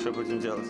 Что будем делать?